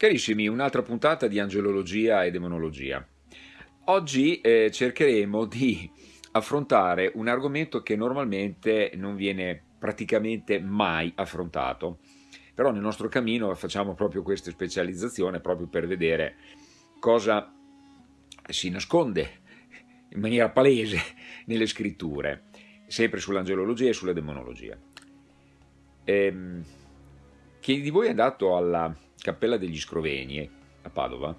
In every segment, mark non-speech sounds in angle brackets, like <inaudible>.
Carissimi, un'altra puntata di angelologia e demonologia. Oggi eh, cercheremo <laughs> di affrontare un argomento che normalmente non viene praticamente mai affrontato, però nel nostro cammino facciamo proprio questa specializzazione proprio per vedere cosa si nasconde in maniera palese <laughs> nelle scritture, sempre sull'angelologia e sulla demonologia. Ehm, chi di voi è andato alla Cappella degli Scroveni a Padova,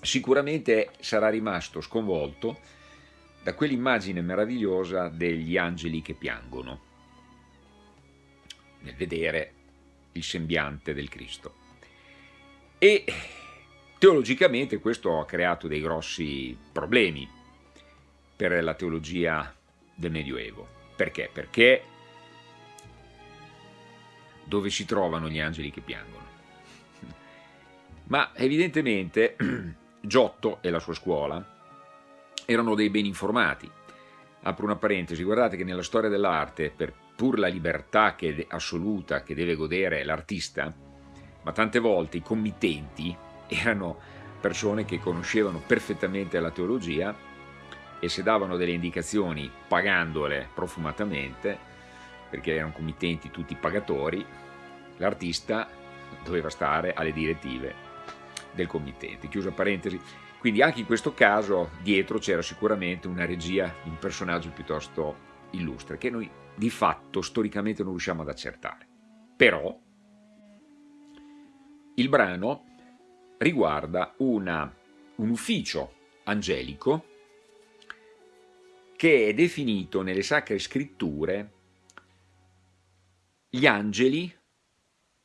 sicuramente sarà rimasto sconvolto da quell'immagine meravigliosa degli angeli che piangono nel vedere il sembiante del Cristo. E teologicamente questo ha creato dei grossi problemi per la teologia del Medioevo. Perché? Perché dove si trovano gli angeli che piangono? Ma evidentemente <clears throat> Giotto e la sua scuola erano dei ben informati. Apro una parentesi, guardate che nella storia dell'arte, per pur la libertà che assoluta che deve godere l'artista, ma tante volte i committenti erano persone che conoscevano perfettamente la teologia e se davano delle indicazioni pagandole profumatamente, perché erano committenti tutti pagatori, l'artista doveva stare alle direttive del committente. Chiusa parentesi. Quindi anche in questo caso dietro c'era sicuramente una regia, un personaggio piuttosto illustre, che noi di fatto storicamente non riusciamo ad accertare. Però il brano riguarda una, un ufficio angelico che è definito nelle sacre scritture gli angeli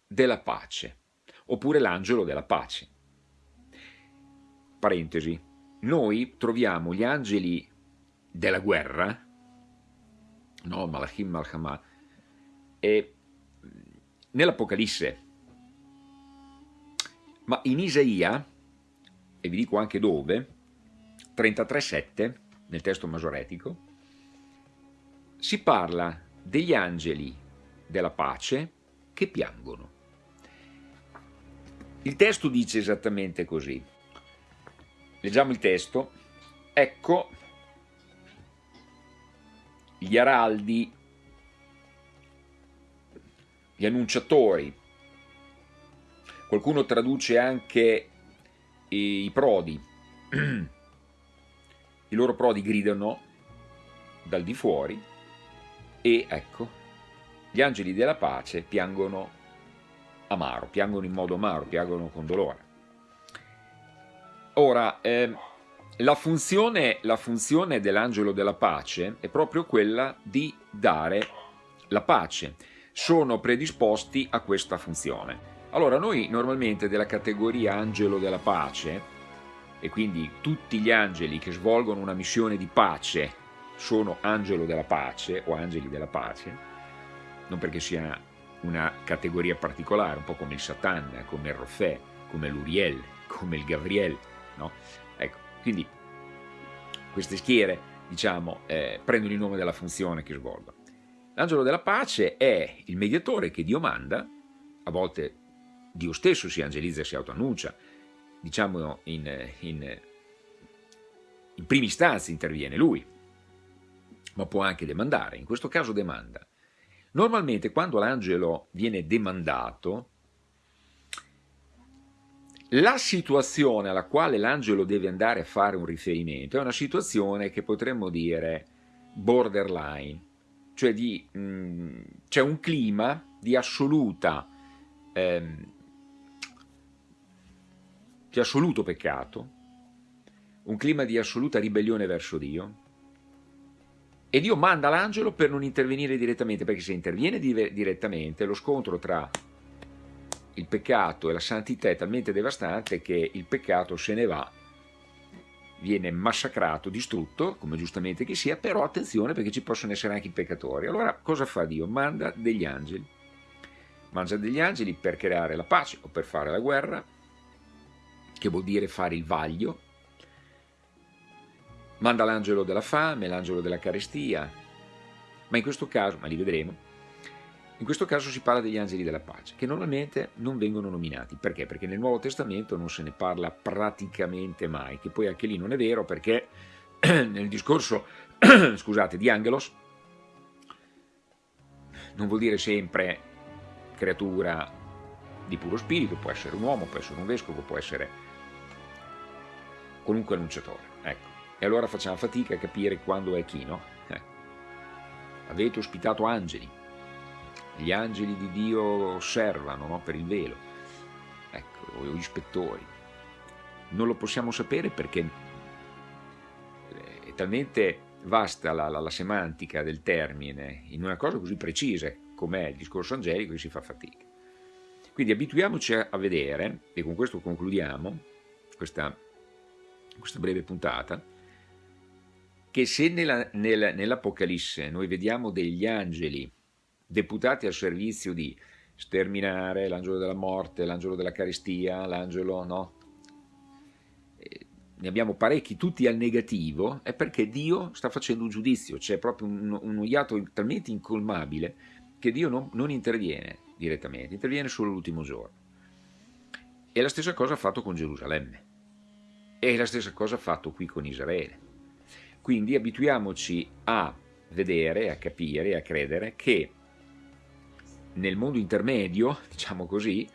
della pace, oppure l'angelo della pace. Parentesi, noi troviamo gli angeli della guerra, no, Malachim Malchama, nell'Apocalisse, ma in Isaia, e vi dico anche dove, 33.7, nel testo masoretico, si parla degli angeli della pace che piangono. Il testo dice esattamente così. Leggiamo il testo. Ecco gli araldi, gli annunciatori, qualcuno traduce anche i prodi, <clears throat> i loro prodi gridano dal di fuori e ecco, gli angeli della pace piangono amaro, piangono in modo amaro, piangono con dolore. Ora, eh, la funzione, la funzione dell'angelo della pace è proprio quella di dare la pace. Sono predisposti a questa funzione. Allora, noi normalmente della categoria angelo della pace, e quindi tutti gli angeli che svolgono una missione di pace sono angelo della pace o angeli della pace, non perché sia una categoria particolare, un po' come il Satan, come il Rofè, come l'Uriel, come il Gabriel, No? Ecco, quindi queste schiere diciamo, eh, prendono il nome della funzione che svolgono. L'angelo della pace è il mediatore che Dio manda, a volte Dio stesso si angelizza e si autoannuncia, diciamo in, in, in prima istanza interviene lui, ma può anche demandare, in questo caso demanda. Normalmente quando l'angelo viene demandato, la situazione alla quale l'angelo deve andare a fare un riferimento è una situazione che potremmo dire borderline, cioè mm, c'è un clima di assoluta ehm, di assoluto peccato, un clima di assoluta ribellione verso Dio, e Dio manda l'angelo per non intervenire direttamente, perché se interviene direttamente lo scontro tra il peccato e la santità è talmente devastante che il peccato se ne va, viene massacrato, distrutto, come giustamente che sia, però attenzione perché ci possono essere anche i peccatori. Allora cosa fa Dio? Manda degli angeli. Manda degli angeli per creare la pace o per fare la guerra, che vuol dire fare il vaglio. Manda l'angelo della fame, l'angelo della carestia, ma in questo caso, ma li vedremo, In questo caso si parla degli angeli della pace, che normalmente non vengono nominati. Perché? Perché nel Nuovo Testamento non se ne parla praticamente mai, che poi anche lì non è vero perché <clears throat> nel discorso <clears throat> scusate, di Angelos non vuol dire sempre creatura di puro spirito, può essere un uomo, può essere un vescovo, può essere qualunque annunciatore. Ecco. E allora facciamo fatica a capire quando è chi, no? Eh. Avete ospitato angeli, gli angeli di Dio osservano no? per il velo, ecco, o gli ispettori. Non lo possiamo sapere perché è talmente vasta la, la, la semantica del termine in una cosa così precisa com'è il discorso angelico che si fa fatica. Quindi abituiamoci a vedere, e con questo concludiamo questa, questa breve puntata, che se nella, nel, nell'Apocalisse noi vediamo degli angeli deputati al servizio di sterminare l'angelo della morte, l'angelo della carestia, l'angelo, no? Ne abbiamo parecchi, tutti al negativo, è perché Dio sta facendo un giudizio, c'è proprio un, un iato talmente incolmabile che Dio non, non interviene direttamente, interviene solo l'ultimo giorno. E la stessa cosa ha fatto con Gerusalemme. E la stessa cosa ha fatto qui con Israele. Quindi abituiamoci a vedere, a capire, a credere che nel mondo intermedio, <laughs> diciamo così,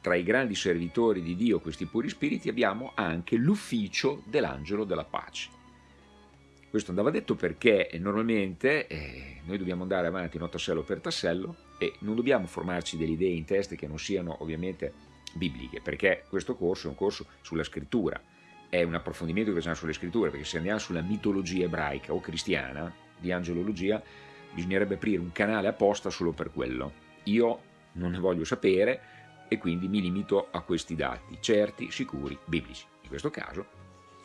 tra i grandi servitori di Dio, questi puri spiriti, abbiamo anche l'ufficio dell'angelo della pace. Questo andava detto perché normalmente eh, noi dobbiamo andare avanti no, tassello per tassello e non dobbiamo formarci delle idee in testa che non siano ovviamente bibliche, perché questo corso è un corso sulla scrittura, è un approfondimento che facciamo sulle scritture, perché se andiamo sulla mitologia ebraica o cristiana, di angelologia, bisognerebbe aprire un canale apposta solo per quello. Io non ne voglio sapere e quindi mi limito a questi dati, certi, sicuri, biblici. In questo caso,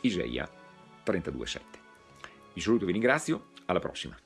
Isaia 32,7. Vi saluto e vi ringrazio, alla prossima.